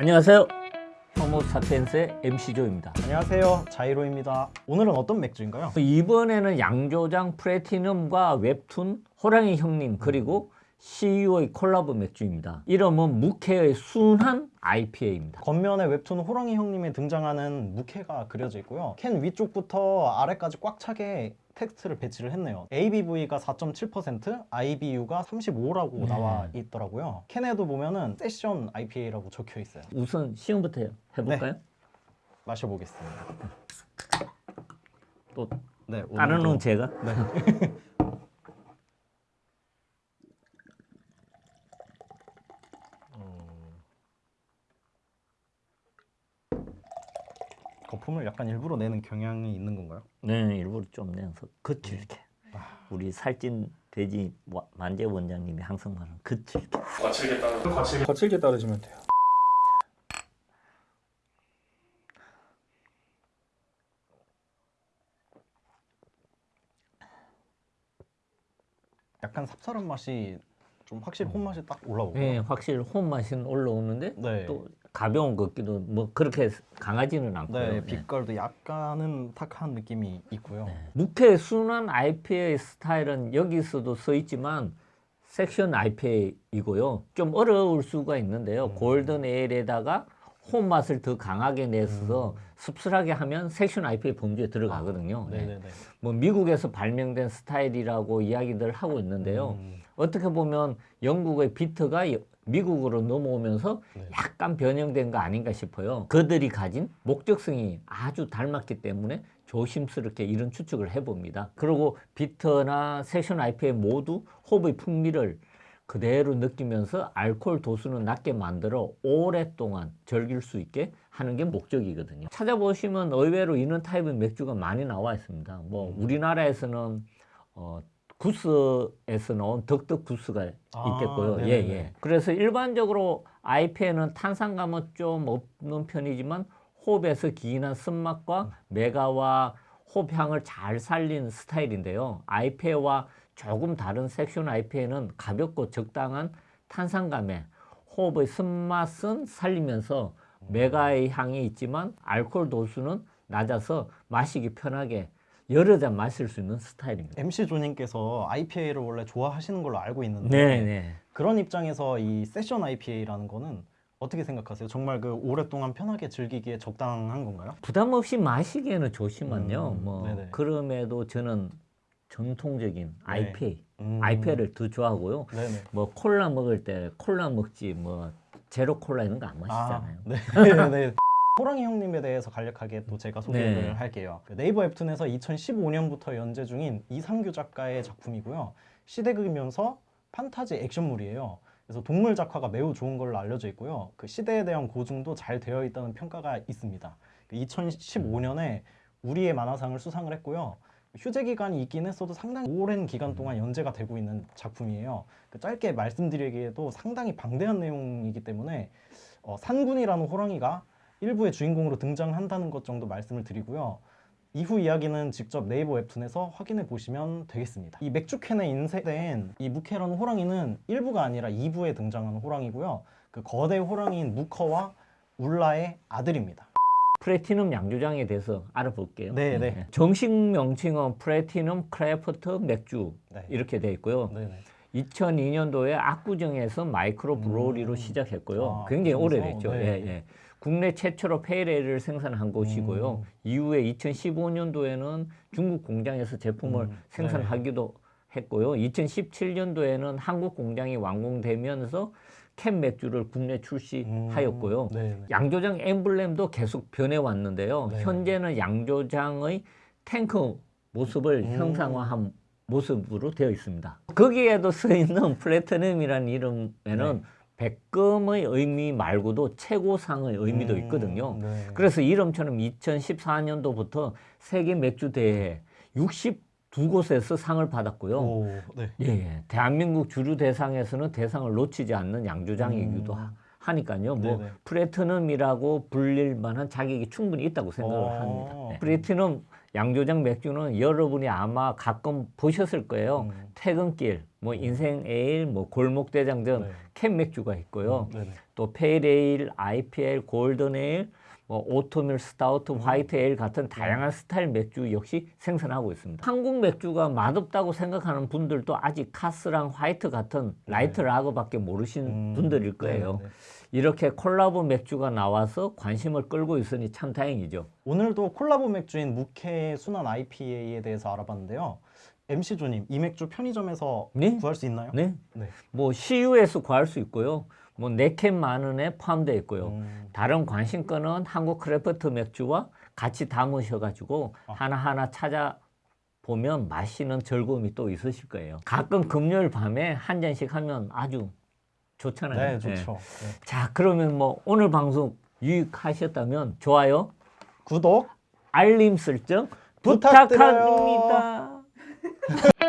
안녕하세요. 사피엔스의 MC조입니다. 안녕하세요 자이로입니다 오늘은 어떤 맥주인가요? 이번에는 양조장 플래티넘과 웹툰 호랑이 형님 그리고 CU의 콜라보 맥주입니다. 이름은 무케의 순한 IPA입니다. 겉면에 웹툰 호랑이 형님이 등장하는 무케가 그려져 있고요 캔 위쪽부터 아래까지 꽉 차게 텍스트를 배치를 했네요 ABV가 4.7% IBU가 35라고 네. 나와 있더라고요 캔에도 보면은 session IPA라고 적혀 있어요 우선 시음부터 해볼까요? 마셔보겠습니다 또 네, 다른 건 제가 네. 거품을 약간 일부러 내는 경향이 있는 건가요? 네 일부러 좀 내서 거칠게 우리 살찐 돼지 와- 만재 원장님이 항상 말하는 거칠게 거칠게 따르 거칠게 거칠게 따르시면 돼요. 약간 쌉쌀한 맛이 좀 확실히 혼맛이 딱 올라오고요. 네 확실히 혼 맛은 올라오는데 네. 또 가벼운 것 같기도 뭐 그렇게 강하지는 않고요. 네, 네. 빛깔도 약간은 탁한 느낌이 있고요. 무케 순한 IPA 스타일은 여기서도 써 있지만 섹션 IPA이고요. 좀 어려울 수가 있는데요. 음. 골든 에일에다가 홈 맛을 더 강하게 내서 씁쓸하게 하면 섹션 IPA 범주에 들어가거든요. 음. 아, 네. 뭐 미국에서 발명된 스타일이라고 이야기들 하고 있는데요. 음, 어떻게 보면 영국의 비트가 여- 미국으로 넘어오면서 네. 약간 변형된 거 아닌가 싶어요. 그들이 가진 목적성이 아주 닮았기 때문에 조심스럽게 이런 추측을 해봅니다. 그리고 비트나 섹션 IPA 모두 호흡의 풍미를 그대로 느끼면서 알코올 도수는 낮게 만들어 오랫동안 즐길 수 있게 하는 게 목적이거든요. 찾아보시면 의외로 이런 타입의 맥주가 많이 나와 있습니다. 뭐 우리나라에서는 어, 구스에서 나온 덕덕 구스가 아, 있겠고요. 예, 네네네. 예. 그래서 일반적으로 IPA는 탄산감은 좀 없는 편이지만 호흡에서 기인한 쓴맛과 메가와 호흡향을 잘 살린 스타일인데요. IPA와 조금 다른 섹션 IPA는 가볍고 적당한 탄산감에 호흡의 쓴맛은 살리면서 메가의 향이 있지만 알코올 도수는 낮아서 마시기 편하게 여러 잔 마실 수 있는 스타일입니다. MC 조님께서 IPA를 원래 좋아하시는 걸로 알고 있는데 네, 네. 그런 입장에서 이 세션 IPA라는 거는 어떻게 생각하세요? 정말 그 오랫동안 편하게 즐기기에 적당한 건가요? 부담 없이 마시기에는 좋지만요. 음, 뭐 네네. 그럼에도 저는 전통적인 IPA, 음. IPA를 더 좋아하고요. 네네. 뭐 콜라 먹을 때 콜라 먹지 뭐 제로 콜라 이런 거 안 마시잖아요. 네, 네. 호랑이 형님에 대해서 간략하게 또 제가 소개를 네. 할게요. 그 네이버 웹툰에서 2015년부터 연재 중인 이상규 작가의 작품이고요. 시대극이면서 판타지 액션물이에요. 그래서 동물 작화가 매우 좋은 걸로 알려져 있고요. 그 시대에 대한 고증도 잘 되어 있다는 평가가 있습니다. 2015년에 우리의 만화상을 수상을 했고요. 휴재 기간이 있긴 했어도 상당히 오랜 기간 동안 연재가 되고 있는 작품이에요. 그 짧게 말씀드리기에도 상당히 방대한 내용이기 때문에 어, 산군이라는 호랑이가 일부의 주인공으로 등장한다는 것 정도 말씀을 드리고요. 이후 이야기는 직접 네이버 웹툰에서 확인해 보시면 되겠습니다. 이 맥주캔에 인쇄된 이 무케라는 호랑이는 1부가 아니라 2부에 등장하는 호랑이고요. 그 거대 호랑이인 무커와 울라의 아들입니다. 플래티넘 양조장에 대해서 알아볼게요. 네, 네. 정식 명칭은 플래티넘 크래프트 맥주 네. 이렇게 돼 있고요. 네 네. 2002년도에 압구정에서 microbrewery로 음. 시작했고요. 아, 굉장히 그러면서? 오래됐죠. 네. 예, 예. 국내 최초로 pale ale을 생산한 곳이고요. 음. 이후에 2015년도에는 중국 공장에서 제품을 음, 생산하기도 했고요. 2017년도에는 한국 공장이 완공되면서 캔 맥주를 국내 출시하였고요. 음, 네네. 양조장 엠블렘도 계속 변해왔는데요. 네. 현재는 양조장의 탱크 모습을 음. 형상화한 모습으로 되어 있습니다. 거기에도 쓰여있는 플래티넘이라는 이름에는 네. 백금의 의미 말고도 최고상의 의미도 음, 있거든요. 네. 그래서 이름처럼 2014년도부터 세계 맥주 대회 62곳에서 상을 받았고요. 오, 네. 예, 예. 대한민국 주류 대상에서는 대상을 놓치지 않는 양조장이기도 음. 하, 니까요 뭐 네네. 플래티넘이라고 불릴 만한 자격이 충분히 있다고 생각을 어. 합니다. 네. 플래티넘 양조장 맥주는 여러분이 아마 가끔 보셨을 거예요. 음. 퇴근길, 뭐 인생 에일, 뭐 골목대장 등 네. 캔 맥주가 있고요. 음. 또 pale ale, IPA, golden ale, 뭐 oatmeal stout, white ale 같은 다양한 스타일 맥주 역시 생산하고 있습니다. 한국 맥주가 맛없다고 생각하는 분들도 아직 카스랑 하이트 같은 light lager밖에 모르신 음, 분들일 거예요. 네네네. 이렇게 콜라보 맥주가 나와서 관심을 끌고 있으니 참 다행이죠. 오늘도 콜라보 맥주인 무케 순한 IPA에 대해서 알아봤는데요. MC 조님, 이 맥주 편의점에서 네? 구할 수 있나요? 네. 네. 뭐 CU에서 구할 수 있고요. 뭐 네캔 만 원에 포함되어 있고요. 음, 다른 관심 가는 한국 craft 맥주와 같이 담으셔가지고 아. 하나하나 찾아 보면 맛있는 즐거움이 또 있으실 거예요. 가끔 금요일 밤에 한 잔씩 하면 아주 좋잖아요. 네, 좋죠. 네. 자, 그러면 뭐 오늘 방송 유익하셨다면 좋아요, 구독 알림 설정 부탁드려요. 부탁합니다.